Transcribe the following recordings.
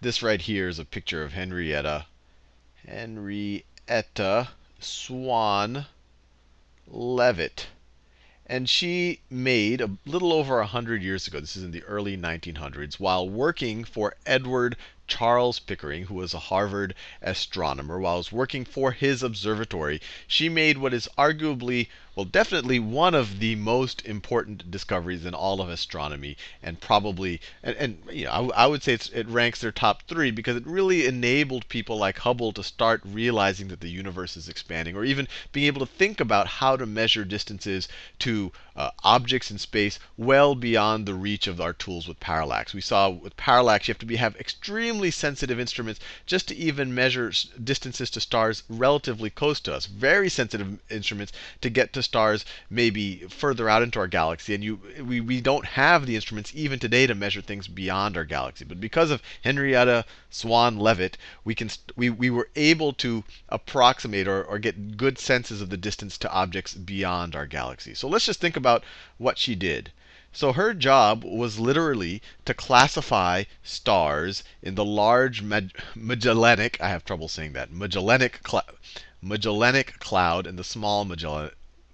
this right here is a picture of Henrietta. Henrietta Swan Leavitt. And she made a little over 100 years ago, this is in the early 1900s, while working for Edward Charles Pickering, who was a Harvard astronomer, while I was working for his observatory, she made what is arguably, well, definitely one of the most important discoveries in all of astronomy, and probably, and, and you know, I, I would say it ranks their top three because it really enabled people like Hubble to start realizing that the universe is expanding, or even being able to think about how to measure distances to uh, objects in space well beyond the reach of our tools with parallax. We saw with parallax, you have to be, have extremely sensitive instruments just to even measure distances to stars relatively close to us. Very sensitive instruments to get to stars maybe further out into our galaxy. And you, we, we don't have the instruments even today to measure things beyond our galaxy. But because of Henrietta Swan Leavitt, we, can, we, we were able to approximate or, or get good senses of the distance to objects beyond our galaxy. So let's just think about what she did. So her job was literally to classify stars in the large Magellanic, I have trouble saying that, Magellanic, Magellanic cloud and the small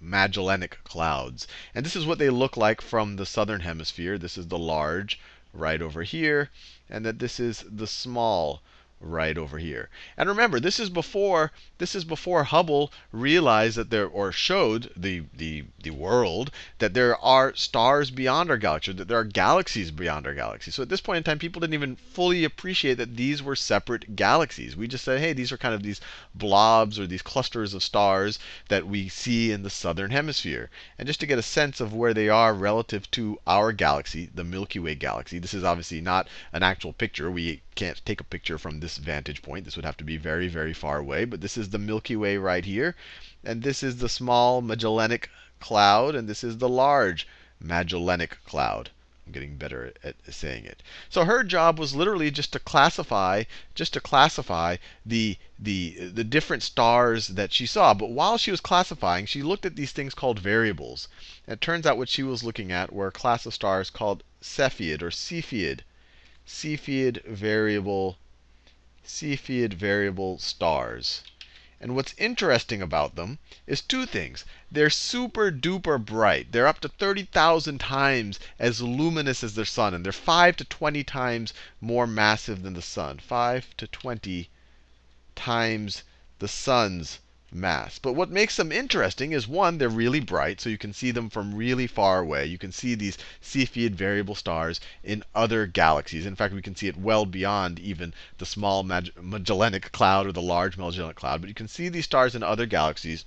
Magellanic clouds. And this is what they look like from the southern hemisphere. This is the large right over here, and that this is the small right over here. And remember, this is before this is before Hubble realized that there or showed the the the world that there are stars beyond our galaxy, that there are galaxies beyond our galaxy. So at this point in time, people didn't even fully appreciate that these were separate galaxies. We just said, hey, these are kind of these blobs or these clusters of stars that we see in the southern hemisphere. And just to get a sense of where they are relative to our galaxy, the Milky Way galaxy, this is obviously not an actual picture. We can't take a picture from this vantage point. This would have to be very, very far away. But this is the Milky Way right here. And this is the small Magellanic cloud. And this is the large Magellanic cloud. I'm getting better at saying it. So her job was literally just to classify, just to classify the the the different stars that she saw. But while she was classifying, she looked at these things called variables. And it turns out what she was looking at were a class of stars called Cepheid or Cepheid. Cepheid variable, Cepheid variable stars. And what's interesting about them is two things. They're super duper bright. They're up to 30,000 times as luminous as their sun. And they're 5 to 20 times more massive than the sun. 5 to 20 times the sun's mass. But what makes them interesting is one, they're really bright, so you can see them from really far away. You can see these Cepheid variable stars in other galaxies. In fact, we can see it well beyond even the small Magellanic cloud or the large Magellanic cloud. But you can see these stars in other galaxies.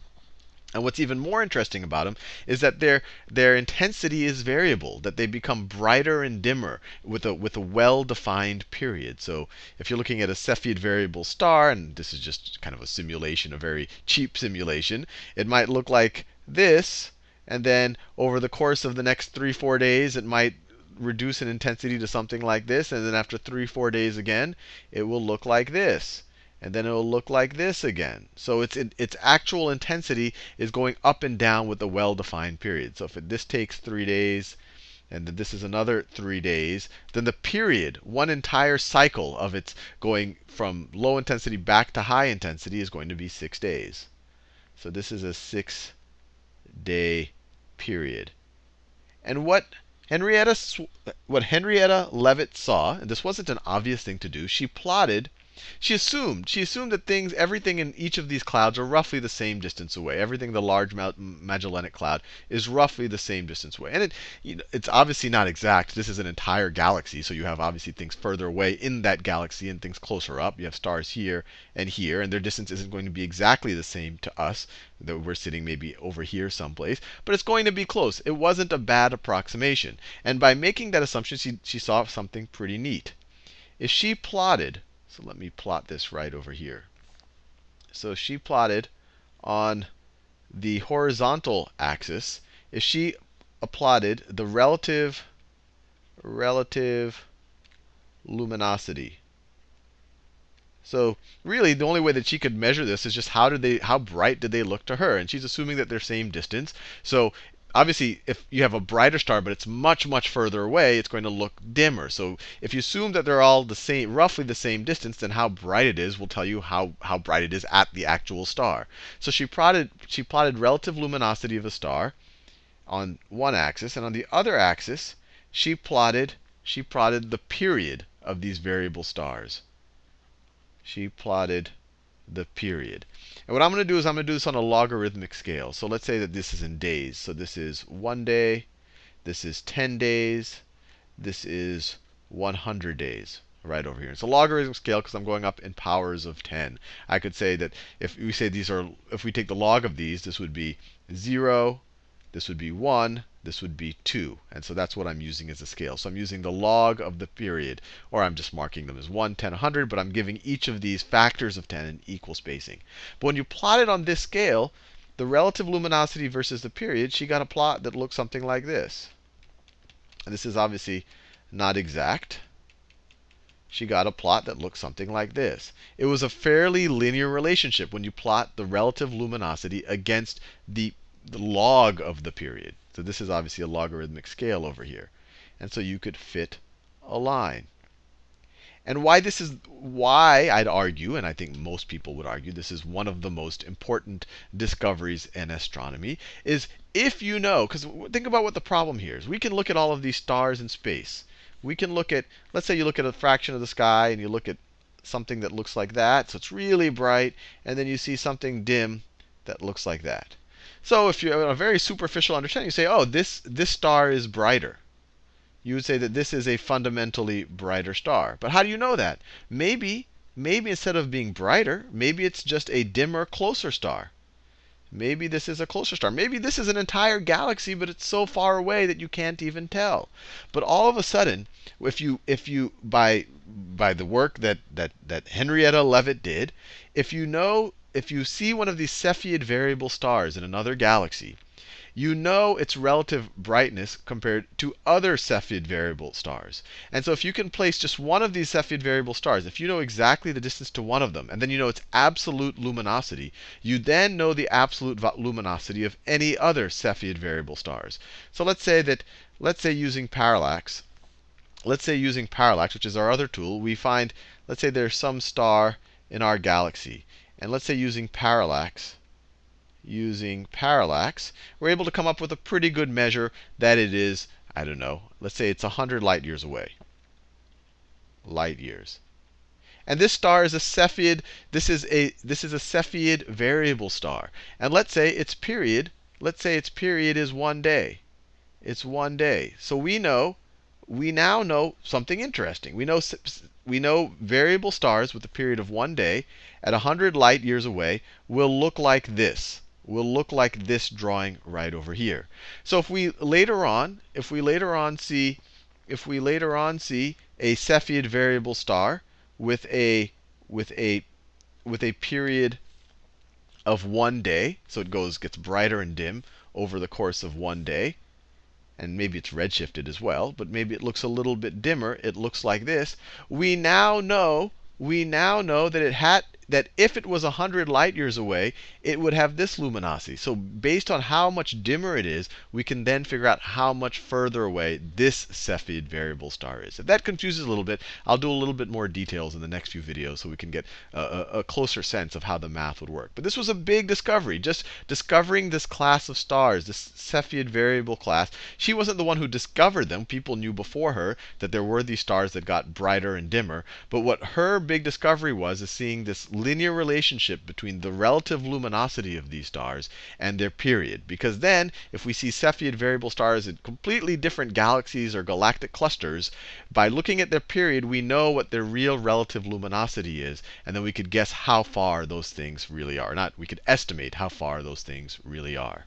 And what's even more interesting about them is that their their intensity is variable, that they become brighter and dimmer with a with a well-defined period. So if you're looking at a Cepheid variable star, and this is just kind of a simulation, a very cheap simulation, it might look like this, and then over the course of the next three, four days, it might reduce in intensity to something like this, and then after three, four days again, it will look like this and then it will look like this again. So its its actual intensity is going up and down with a well-defined period. So if it, this takes three days, and then this is another three days, then the period, one entire cycle of its going from low intensity back to high intensity is going to be six days. So this is a six day period. And what Henrietta, what Henrietta Leavitt saw, and this wasn't an obvious thing to do, she plotted she assumed she assumed that things, everything in each of these clouds are roughly the same distance away. Everything the large Magellanic Cloud is roughly the same distance away. And it, you know, it's obviously not exact. This is an entire galaxy, so you have obviously things further away in that galaxy and things closer up. You have stars here and here, and their distance isn't going to be exactly the same to us. That we're sitting maybe over here someplace, but it's going to be close. It wasn't a bad approximation. And by making that assumption, she, she saw something pretty neat. If she plotted so let me plot this right over here. So she plotted on the horizontal axis, if she plotted the relative relative luminosity. So really, the only way that she could measure this is just how did they, how bright did they look to her? And she's assuming that they're same distance. So obviously, if you have a brighter star, but it's much, much further away, it's going to look dimmer. So if you assume that they're all the same, roughly the same distance, then how bright it is will tell you how, how bright it is at the actual star. So she plotted, she plotted relative luminosity of a star on one axis, and on the other axis, she plotted, she plotted the period of these variable stars. She plotted the period. And what I'm going to do is I'm going to do this on a logarithmic scale. So let's say that this is in days. So this is one day, this is 10 days, this is 100 days right over here. It's a logarithmic scale because I'm going up in powers of 10. I could say that if we say these are, if we take the log of these, this would be 0, this would be 1, this would be 2. And so that's what I'm using as a scale. So I'm using the log of the period, or I'm just marking them as 1, 10, 100, but I'm giving each of these factors of 10 an equal spacing. But when you plot it on this scale, the relative luminosity versus the period, she got a plot that looks something like this. And this is obviously not exact. She got a plot that looks something like this. It was a fairly linear relationship when you plot the relative luminosity against the the log of the period. So this is obviously a logarithmic scale over here. And so you could fit a line. And why this is why I'd argue, and I think most people would argue, this is one of the most important discoveries in astronomy, is if you know, because think about what the problem here is. We can look at all of these stars in space. We can look at, let's say you look at a fraction of the sky and you look at something that looks like that. So it's really bright. And then you see something dim that looks like that. So if you have a very superficial understanding, you say, oh, this, this star is brighter. You would say that this is a fundamentally brighter star. But how do you know that? Maybe, maybe instead of being brighter, maybe it's just a dimmer, closer star. Maybe this is a closer star. Maybe this is an entire galaxy, but it's so far away that you can't even tell. But all of a sudden, if you if you by by the work that that that Henrietta Leavitt did, if you know if you see one of these Cepheid variable stars in another galaxy, you know its relative brightness compared to other Cepheid variable stars. And so if you can place just one of these Cepheid variable stars, if you know exactly the distance to one of them, and then you know its absolute luminosity, you then know the absolute luminosity of any other Cepheid variable stars. So let's say that, let's say using parallax, let's say using parallax, which is our other tool, we find, let's say there's some star in our galaxy. And let's say using parallax, using parallax, we're able to come up with a pretty good measure that it is, I don't know, let's say it's 100 light years away. Light years. And this star is a Cepheid, this is a this is a Cepheid variable star. And let's say its period, let's say its period is one day. It's one day. So we know we now know something interesting. We know we know variable stars with a period of one day at 100 light years away will look like this. Will look like this drawing right over here. So if we later on, if we later on see, if we later on see a Cepheid variable star with a with a with a period of one day, so it goes gets brighter and dim over the course of one day, and maybe it's redshifted as well, but maybe it looks a little bit dimmer. It looks like this. We now know, we now know that it had that if it was 100 light years away, it would have this luminosity. So based on how much dimmer it is, we can then figure out how much further away this Cepheid variable star is. If that confuses a little bit, I'll do a little bit more details in the next few videos so we can get a, a closer sense of how the math would work. But this was a big discovery, just discovering this class of stars, this Cepheid variable class. She wasn't the one who discovered them. People knew before her that there were these stars that got brighter and dimmer. But what her big discovery was is seeing this linear relationship between the relative luminosity of these stars and their period. Because then, if we see Cepheid variable stars in completely different galaxies or galactic clusters, by looking at their period, we know what their real relative luminosity is. And then we could guess how far those things really are. Not, we could estimate how far those things really are.